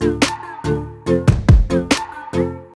you